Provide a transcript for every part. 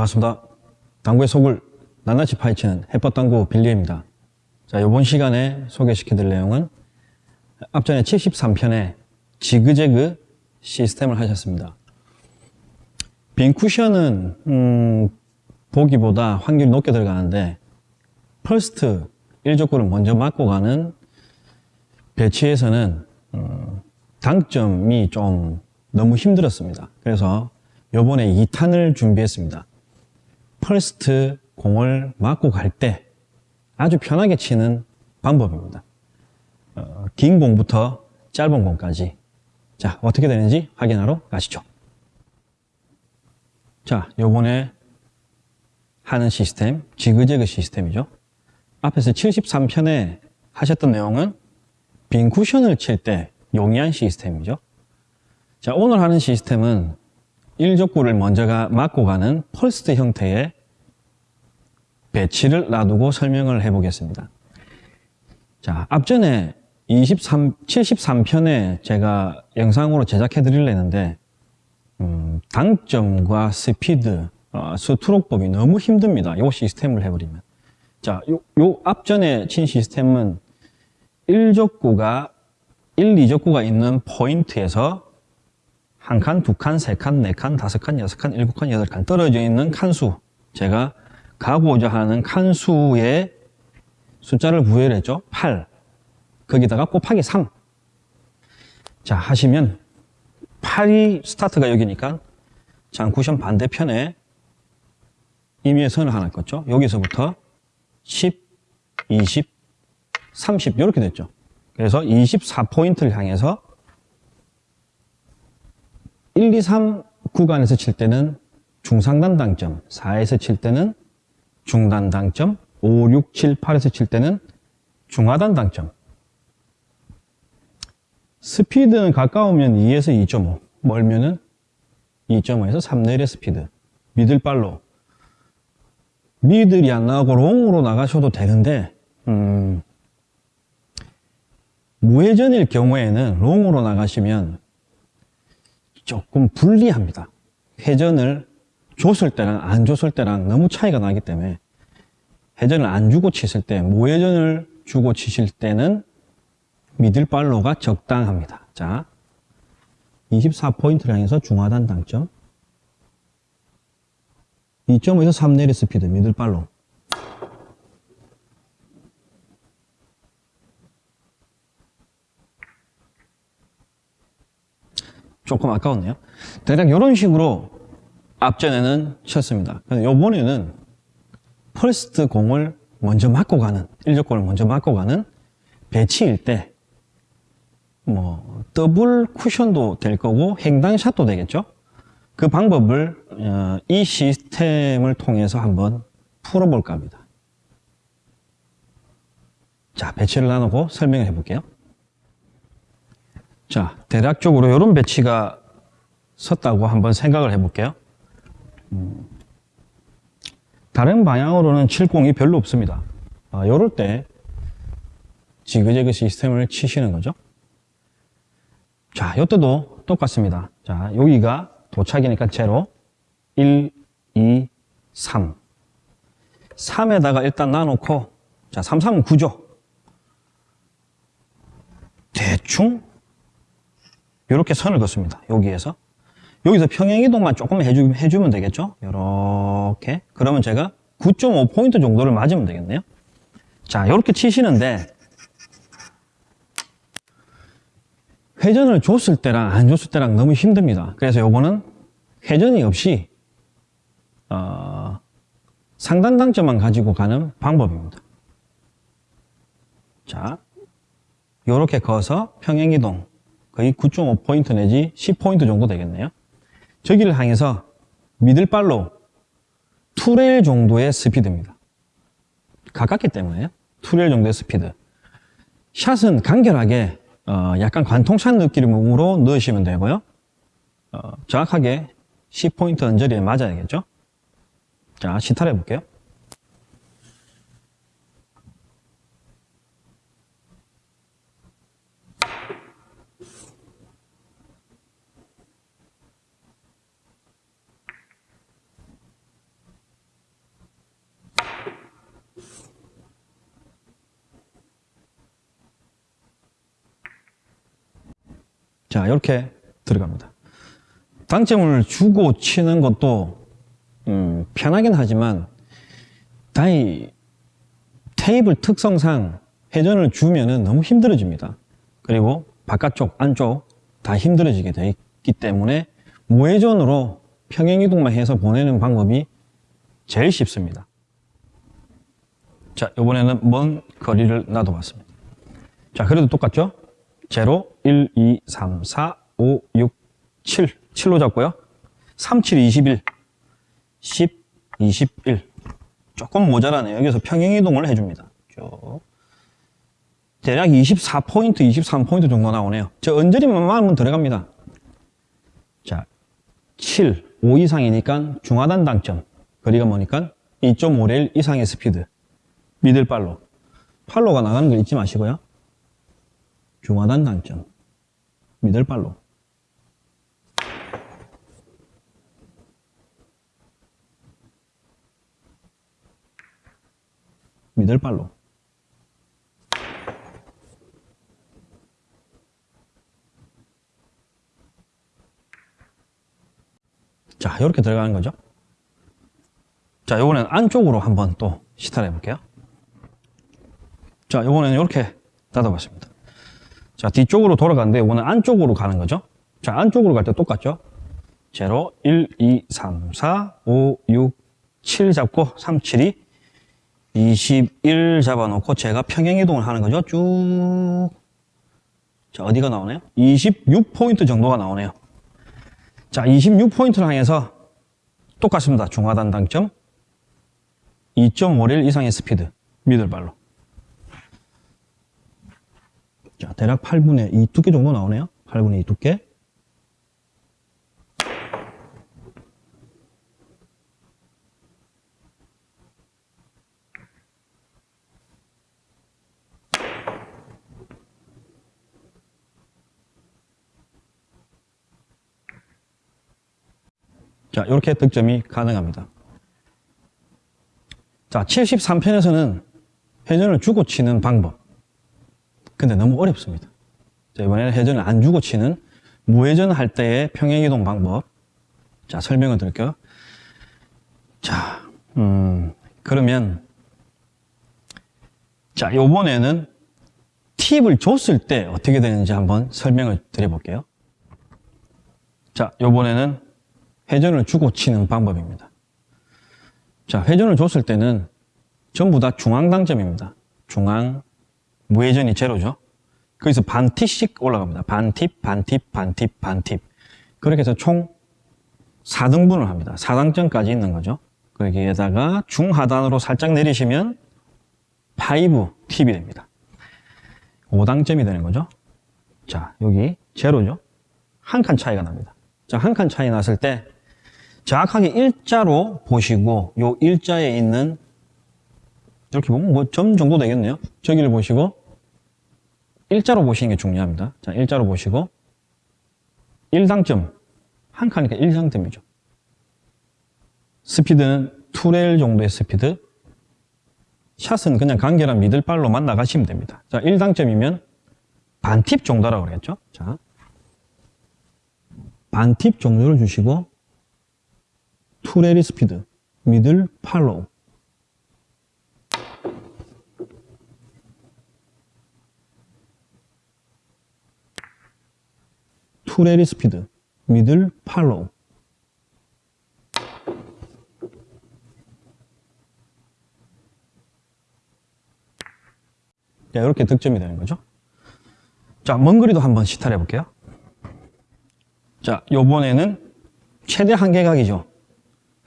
반갑습니다. 당구의 속을 낱낱이 파헤치는 해법당구 빌리입니다. 자, 이번 시간에 소개시켜드릴 내용은 앞전에 73편에 지그재그 시스템을 하셨습니다. 빈 쿠션은 음, 보기보다 확률이 높게 들어가는데 first 1족구를 먼저 맞고 가는 배치에서는 음, 당점이 좀 너무 힘들었습니다. 그래서 요번에 2탄을 준비했습니다. first 공을 맞고 갈 때 아주 편하게 치는 방법입니다. 어, 긴 공부터 짧은 공까지 자 어떻게 되는지 확인하러 가시죠. 자 요번에 하는 시스템 지그재그 시스템이죠. 앞에서 73편에 하셨던 내용은 빈 쿠션을 칠 때 용이한 시스템이죠. 자 오늘 하는 시스템은 1족구를 먼저가 맞고 가는 first 형태의 배치를 놔두고 설명을 해보겠습니다. 자, 앞전에 23, 73편에 제가 영상으로 제작해 드리려는데 음, 당점과 스피드, 어, 스트로크법이 너무 힘듭니다. 이 시스템을 해버리면. 자, 요, 요 앞전에 친 시스템은 1족구가 1, 2족구가 있는 포인트에서 한 칸, 두 칸, 세 칸, 네 칸, 다섯 칸, 여섯 칸, 일곱 칸, 여덟 칸 떨어져 있는 칸수 제가 가고자 하는 칸수의 숫자를 부여를 했죠. 8. 거기다가 곱하기 3. 자, 하시면 8이 스타트가 여기니까 장쿠션 반대편에 임의의 선을 하나 껐죠. 여기서부터 10, 20, 30 이렇게 됐죠. 그래서 24포인트를 향해서 1, 2, 3 구간에서 칠 때는 중상단 당점, 4에서 칠 때는 중단 당점, 5, 6, 7, 8에서 칠 때는 중하단 당점. 스피드는 가까우면 2에서 2.5, 멀면은 2.5에서 3 내의 스피드. 미들발로. 미들이 안 나가고 롱으로 나가셔도 되는데, 음, 무회전일 경우에는 롱으로 나가시면 조금 불리합니다. 회전을 줬을 때랑 안 줬을 때랑 너무 차이가 나기 때문에 회전을 안 주고 치실 때 무회전을 주고 치실 때는 미들발로가 적당합니다. 자, 24포인트를 향해서 중하단 당점 2.5에서 3 내리 스피드 middle follow 조금 아까웠네요. 대략 이런 식으로 앞전에는. 근데 요번에는 first 공을 먼저 맞고 가는, 1족공을 먼저 맞고 가는 배치일 때, 뭐, 더블 쿠션도 될 거고, 횡단샷도 되겠죠? 그 방법을, 어, 이 시스템을 통해서 한번 풀어볼까 합니다. 자, 배치를 나누고 설명을 해볼게요. 자, 대략적으로 이런 배치가 섰다고 한번 생각을 해볼게요. 음, 다른 방향으로는 칠공이 별로 없습니다. 아, 이럴 때 지그재그 시스템을 치시는 거죠. 자, 이때도 똑같습니다. 자, 여기가 도착이니까 제로 1, 2, 3 3에다가 일단 나놓고 자, 3, 3은 9죠. 대충 이렇게 선을 긋습니다. 여기에서. 여기서 평행이동만 조금 해주, 해주면 되겠죠? 이렇게. 그러면 제가 9.5포인트 정도를 맞으면 되겠네요. 자, 이렇게 치시는데, 회전을 줬을 때랑 안 줬을 때랑 너무 힘듭니다. 그래서 요거는 회전이 없이, 어, 상단 당점만 가지고 가는 방법입니다. 자, 요렇게 거서 평행이동, 거의 9.5포인트 내지 10포인트 정도 되겠네요. 저기를 향해서 middle follow two rail 정도의 스피드입니다. 가깝기 때문에 two rail 정도의 스피드. 샷은 간결하게 어, 약간 관통샷 느낌으로 넣으시면 되고요. 어, 정확하게 10포인트 언저리에 맞아야겠죠. 자, 시타를 해볼게요. 자, 이렇게 들어갑니다. 당점을 주고 치는 것도 음, 편하긴 하지만 다이 테이블 특성상 회전을 주면은 너무 힘들어집니다. 그리고 바깥쪽, 안쪽 다 힘들어지게 되어 있기 때문에 무회전으로 평행이동만 해서 보내는 방법이 제일 쉽습니다. 자, 이번에는 먼 거리를 놔둬봤습니다. 자, 그래도 똑같죠? 0, 1, 2, 3, 4, 5, 6, 7. 7로 잡고요. 3, 7, 21. 10, 21. 조금 모자라네요. 여기서 평행이동을 해줍니다. 쭉. 대략 24포인트, 23포인트 정도 나오네요. 저 언저리만 많으면 들어갑니다. 자, 7, 5 이상이니까 중하단 당점. 거리가 뭐니까 2.5레일 이상의 스피드. 미들팔로. 팔로가 나가는 걸 잊지 마시고요. 중하단 당점. 미들팔로. 미들발로. 자, 이렇게 들어가는 거죠. 자, 요번엔 안쪽으로 한번 또 시타를 해볼게요. 자, 요번에는 이렇게 닫아 봤습니다. 자, 뒤쪽으로 돌아가는데 요거는 안쪽으로 가는 거죠. 자, 안쪽으로 갈 때 똑같죠. 0, 1, 2, 3, 4, 5, 6, 7 잡고 3, 7이 21 잡아놓고 제가 평행이동을 하는 거죠. 쭉. 자, 어디가 나오네요? 26포인트 정도가 나오네요. 자, 26포인트를 향해서 똑같습니다. 중하단 당점. 2.5릴 이상의 스피드. 미들발로. 자, 대략 8분의 2 두께 정도 나오네요. 8분의 2 두께. 자, 이렇게 득점이 가능합니다. 자, 73편에서는 회전을 주고 치는 방법. 근데 너무 어렵습니다. 자, 이번에는 회전을 안 주고 치는 무회전 할 때의 평행이동 방법. 자, 설명을 드릴게요. 자, 음, 그러면, 자, 요번에는 팁을 줬을 때 어떻게 되는지 한번 설명을 드려볼게요. 자, 요번에는 회전을 주고 치는 방법입니다. 자, 회전을 줬을 때는 전부 다 중앙 당점입니다. 중앙, 무회전이 제로죠. 거기서 반 팁씩 올라갑니다. 반 팁, 반 팁, 반 팁, 반 팁. 그렇게 해서 총 4등분을 합니다. 4당점까지 있는 거죠. 거기에다가 중하단으로 살짝 내리시면 5 팁이 됩니다. 5당점이 되는 거죠. 자, 여기 제로죠. 한 칸 차이가 납니다. 자, 한 칸 차이 났을 때 정확하게 일자로 보시고 요 일자에 있는 이렇게 보면 뭐 점 정도 되겠네요. 저기를 보시고 일자로 보시는 게 중요합니다. 자, 일자로 보시고 1당점 한 칸이니까 1당점이죠. 스피드는 2레일 정도의 스피드 샷은 그냥 간결한 middle follow만 나가시면 됩니다. 자, 1당점이면 반팁 정도라고 그랬죠. 자, 반팁 정도를 주시고 two rail 스피드 middle follow two rail 스피드 middle follow 자, 이렇게 득점이 되는 거죠. 자, 먼 거리도 한번 시타를 해볼게요. 자, 요번에는 최대 한계각이죠.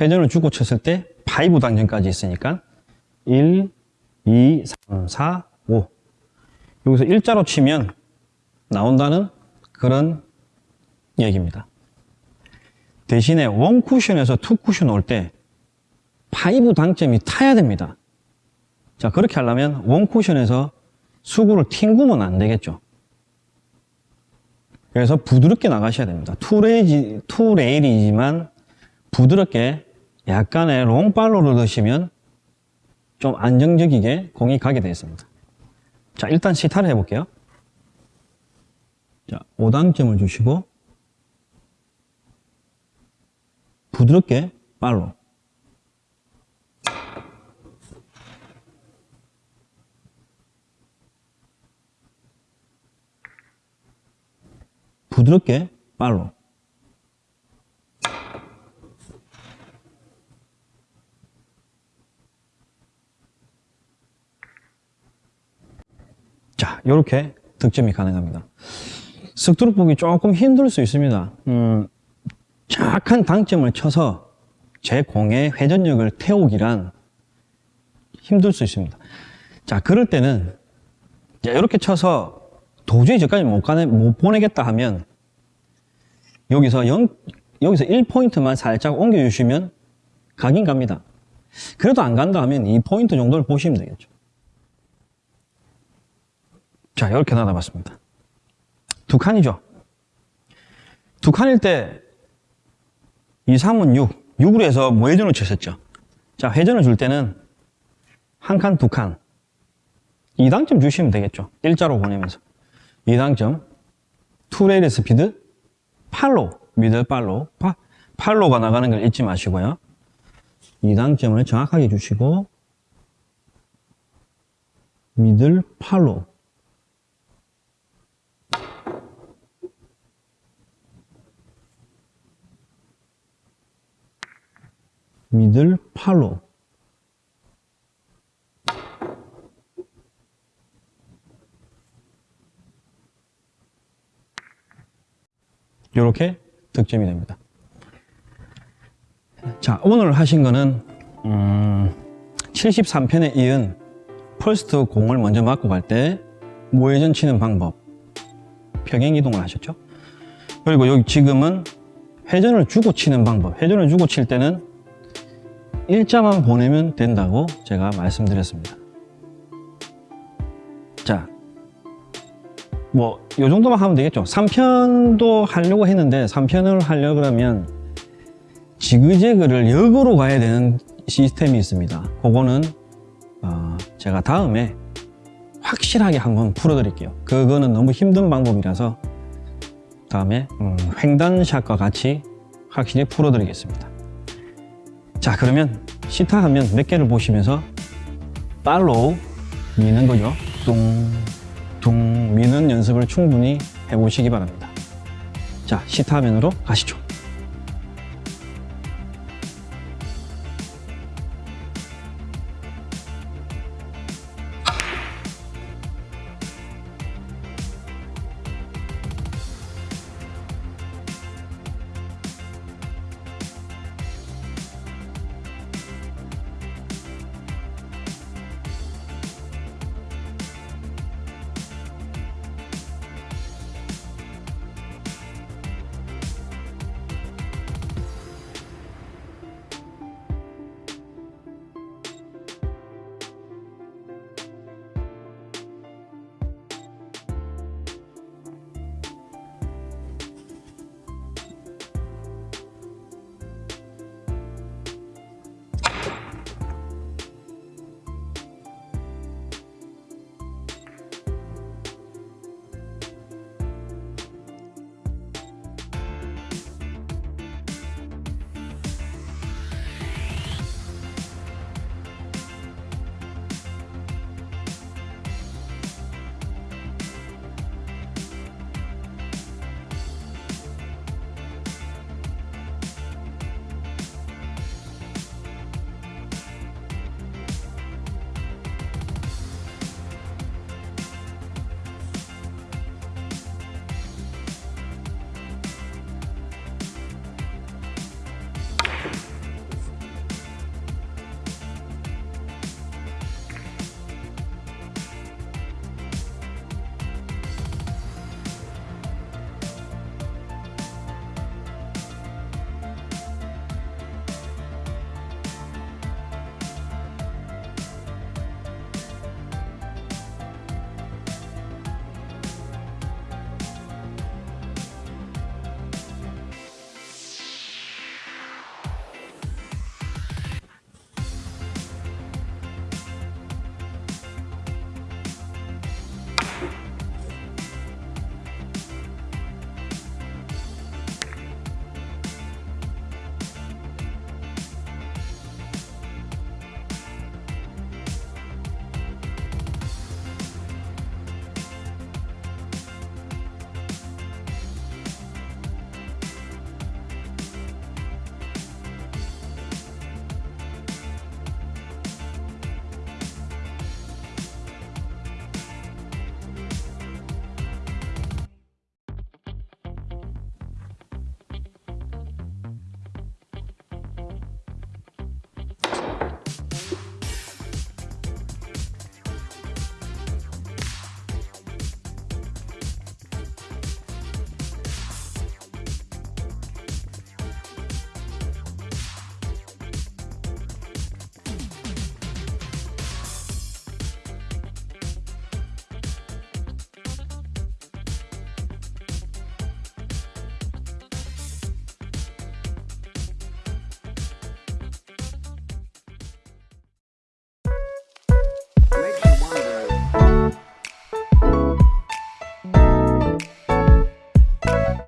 회전을 주고 쳤을 때 5 당점까지 있으니까 1, 2, 3, 4, 5 여기서 일자로 치면 나온다는 그런 얘기입니다. 대신에 one 쿠션에서 two 쿠션 올때5 당점이 타야 됩니다. 자, 그렇게 하려면 원 쿠션에서 수구를 튕구면 안 되겠죠. 그래서 부드럽게 나가셔야 됩니다. 투레이지, 투레일이지만 부드럽게 약간의 롱발로를 넣으시면 좀 안정적이게 공이 가게 되어 있습니다. 자, 일단 시타를 해볼게요. 자, 5단점을 주시고 부드럽게 팔로 부드럽게 팔로 자, 이렇게 득점이 가능합니다. 습두룩 보기 조금 힘들 수 있습니다. 음, 정확한 당점을 쳐서 제 공의 회전력을 태우기란 힘들 수 있습니다. 자, 그럴 때는 자, 이렇게 쳐서 도저히 저까지 못, 가네, 못 보내겠다 하면 여기서 0, 여기서 1포인트만 살짝 옮겨 주시면 가긴 갑니다. 그래도 안 간다 하면 2포인트 정도를 보시면 되겠죠. 자, 이렇게 나눠봤습니다. 두 칸이죠. 두 칸일 때 2, 3은 6. 6으로 해서 무회전을 쳤었죠. 자, 회전을 줄 때는 한 칸, 두 칸. 2당점 주시면 되겠죠. 일자로 보내면서. 2당점. two rail 스피드. follow. Middle follow. 파, follow가 나가는 걸 잊지 마시고요. 2당점을 정확하게 주시고 미들 팔로. 미들 팔로 이렇게 득점이 됩니다. 자, 오늘 하신 거는 음, 73편에 이은 펄스트 공을 먼저 맞고 갈때 무회전 치는 방법 평행 이동을 하셨죠? 그리고 여기 지금은 회전을 주고 치는 방법 회전을 주고 칠 때는 일자만 보내면 된다고 제가 말씀드렸습니다. 자, 뭐, 요 정도만 하면 되겠죠. 3편도 하려고 했는데, 3편을 하려고 그러면 지그재그를 역으로 가야 되는 시스템이 있습니다. 그거는, 어, 제가 다음에 확실하게 한번 풀어드릴게요. 그거는 너무 힘든 방법이라서 다음에 음, 횡단샷과 같이 확실히 풀어드리겠습니다. 자 그러면 시타 하면 몇 개를 보시면서 팔로우 미는 거죠? 뚱뚱 미는 연습을 충분히 해보시기 바랍니다. 자 시타 화면으로 가시죠